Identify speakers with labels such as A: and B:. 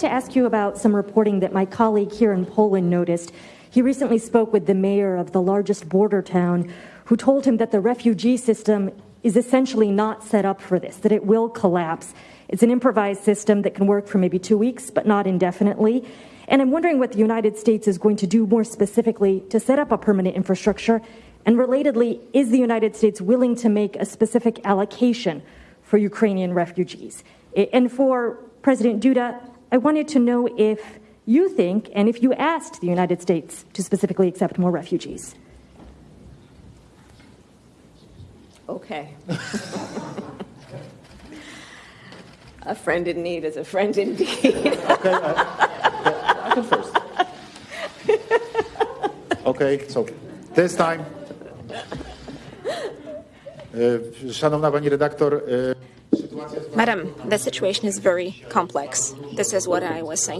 A: to ask you about some reporting that my colleague here in Poland noticed. He recently spoke with the mayor of the largest border town, who told him that the refugee system is essentially not set up for this, that it will collapse. It's an improvised system that can work for maybe two weeks, but not indefinitely. And I'm wondering what the United States is going to do more specifically to set up a permanent infrastructure. And relatedly, is the United States willing to make a specific allocation for Ukrainian refugees? And for President Duda, I wanted to know if you think and if you asked the United States to specifically accept more refugees.
B: Okay. a friend in need is a friend indeed.
C: Okay, uh, I, I can first. Okay, so this time. E, Szanowna pani redaktor, e,
D: Madam, the situation is very complex. This is what I was saying.